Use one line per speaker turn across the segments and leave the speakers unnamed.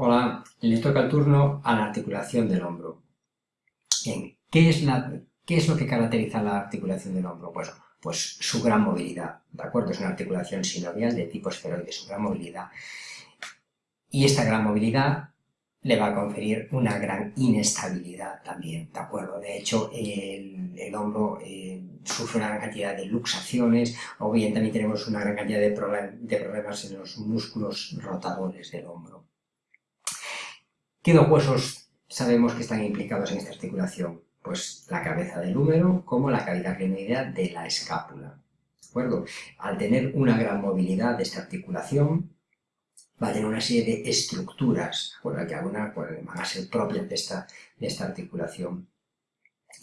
Hola, le toca el turno a la articulación del hombro. ¿qué es, la, ¿qué es lo que caracteriza la articulación del hombro? Pues, pues su gran movilidad, ¿de acuerdo? Es una articulación sinovial de tipo esferoide, su gran movilidad. Y esta gran movilidad le va a conferir una gran inestabilidad también, ¿de acuerdo? De hecho, el, hombro eh, sufre una gran cantidad de luxaciones, o bien también tenemos una gran cantidad de problemas en los músculos rotadores del hombro. ¿Qué dos huesos sabemos que están implicados en esta articulación? Pues la cabeza del húmero como la cavidad glenoidea de la escápula. ¿De acuerdo? Al tener una gran movilidad de esta articulación, va a tener una serie de estructuras, que algunas pues, van a ser propias de esta, de esta articulación.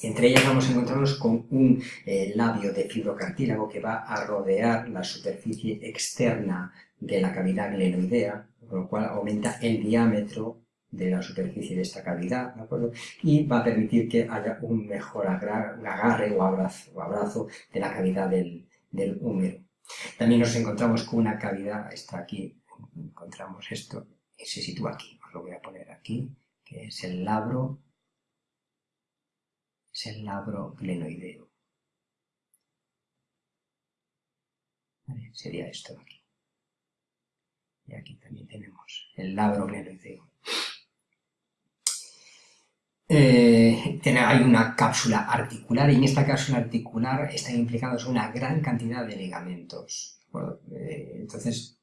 Entre ellas vamos a encontrarnos con un eh, labio de fibrocartílago que va a rodear la superficie externa de la cavidad glenoidea, con lo cual aumenta el diámetro de la superficie de esta cavidad, ¿de acuerdo? Y va a permitir que haya un mejor agarre o abrazo, de la cavidad del, del, húmero. También nos encontramos con una cavidad, está aquí, encontramos esto, y se sitúa aquí, os lo voy a poner aquí, que es el labro, es el labro glenoideo. Sería esto de aquí. Y aquí también tenemos el labro glenoideo. Eh, hay una cápsula articular y en esta cápsula articular están implicados una gran cantidad de ligamentos. Eh, entonces,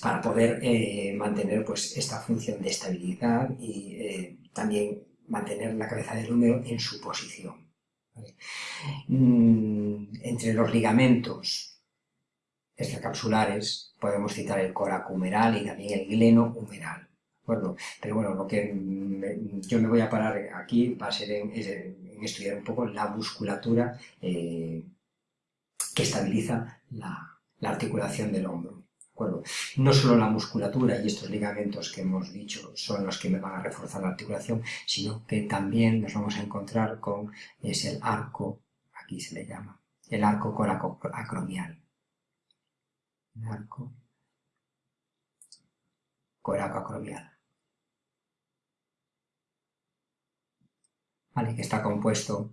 para poder eh, mantener pues, esta función de estabilidad y también mantener la cabeza del húmero en su posición. Mm, entre los ligamentos extracapsulares podemos citar el coraco humeral y también el gleno Pero bueno, lo que yo me voy a parar aquí va a ser en, estudiar un poco la musculatura eh, que estabiliza la, articulación del hombro. No solo la musculatura y estos ligamentos que hemos dicho son los que me van a reforzar la articulación, sino que también nos vamos a encontrar con es el arco, aquí se le llama, el arco coracoacromial. El arco coracoacromial. Que está compuesto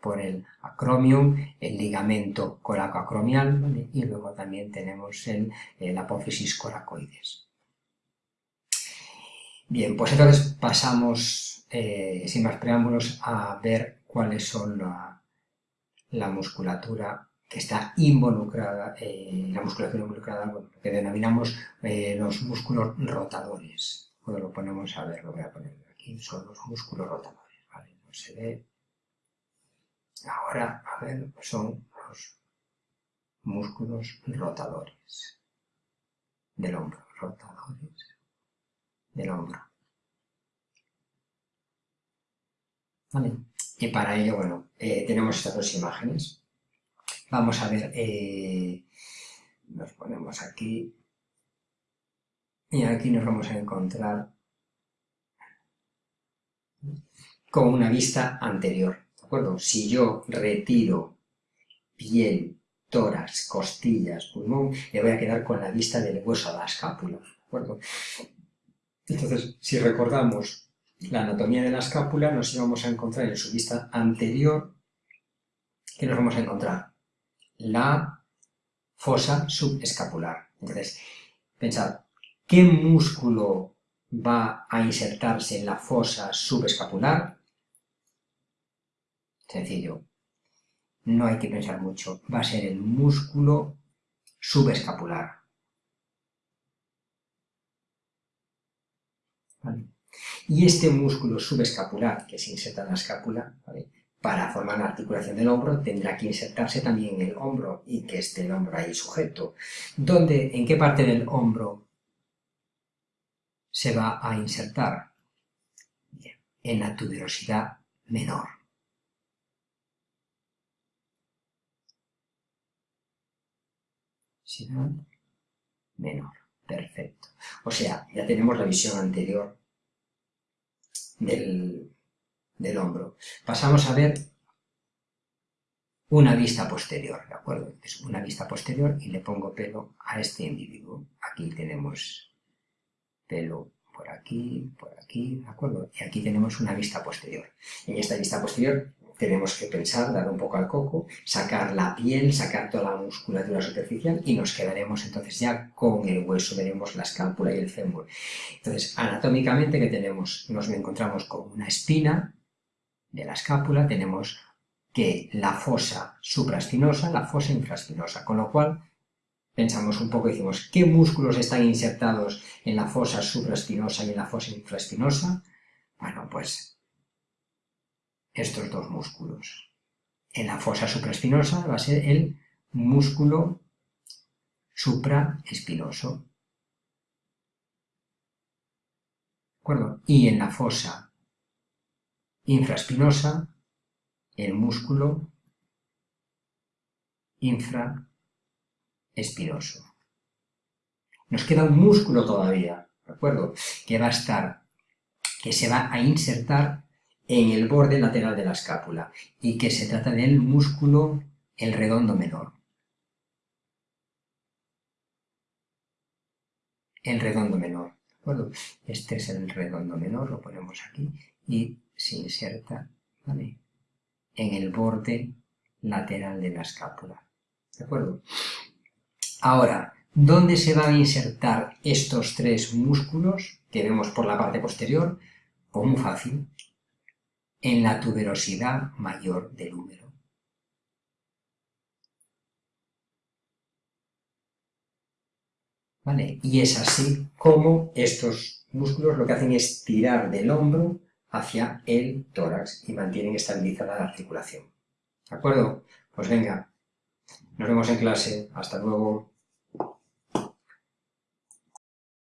por el acromium, el ligamento coracoacromial y luego también tenemos el, apófisis coracoides. Bien, pues entonces pasamos, eh, sin más preámbulos, a ver cuáles son la, musculatura que está involucrada, eh, la musculatura involucrada, lo que denominamos eh, los músculos rotadores. Cuando lo ponemos a ver, lo voy a poner aquí, son los músculos rotadores se ve. Ahora, a ver, son los músculos rotadores del hombro, rotadores del hombro. ¿Vale? Y para ello, bueno, eh, tenemos estas dos imágenes. Vamos a ver, eh, nos ponemos aquí y aquí nos vamos a encontrar con una vista anterior. ¿De acuerdo? Si yo retiro piel, tórax, costillas, pulmón, le voy a quedar con la vista del hueso a la escápula. ¿De acuerdo? Entonces, si recordamos la anatomía de la escápula, nos íbamos a encontrar en su vista anterior, ¿qué nos vamos a encontrar? La fosa subescapular. Entonces, pensad, ¿qué músculo va a insertarse en la fosa subescapular? Sencillo. No hay que pensar mucho. Va a ser el músculo subescapular. Y este músculo subescapular que se inserta en la escápula, para formar la articulación del hombro, tendrá que insertarse también en el hombro y que esté el hombro ahí sujeto. ¿Dónde, ¿En qué parte del hombro se va a insertar? en la tuberosidad menor. Menor. Perfecto. O sea, ya tenemos la visión anterior del, hombro. Pasamos a ver una vista posterior, ¿de acuerdo? Es una vista posterior y le pongo pelo a este individuo. Aquí tenemos pelo por aquí, por aquí, ¿de acuerdo? Y aquí tenemos una vista posterior. En esta vista posterior tenemos que pensar, dar un poco al coco, sacar la piel, sacar toda la musculatura superficial y nos quedaremos entonces ya con el hueso, veremos la escápula y el fémur. Entonces, anatómicamente, que tenemos? Nos encontramos con una espina de la escápula, tenemos que la fosa supraespinosa, la fosa infraespinosa, con lo cual pensamos un poco y decimos, ¿qué músculos están insertados en la fosa supraespinosa y en la fosa infraespinosa? Bueno, pues estos dos músculos. En la fosa supraespinosa va a ser el músculo supraespinoso. ¿De acuerdo? Y en la fosa infraespinosa, el músculo infraespinoso. Nos queda un músculo todavía, ¿de acuerdo? Que va a estar, que se va a insertar en el borde lateral de la escápula y que se trata del músculo el redondo menor. El redondo menor, ¿de acuerdo? Este es el redondo menor, lo ponemos aquí y se inserta en el borde lateral de la escápula, ¿de acuerdo? Ahora, ¿dónde se van a insertar estos tres músculos que vemos por la parte posterior? Pues muy fácil, en la tuberosidad mayor del húmero. ¿Vale? Y es así como estos músculos lo que hacen es tirar del hombro hacia el tórax y mantienen estabilizada la articulación. ¿De acuerdo? Pues venga, nos vemos en clase. Hasta luego.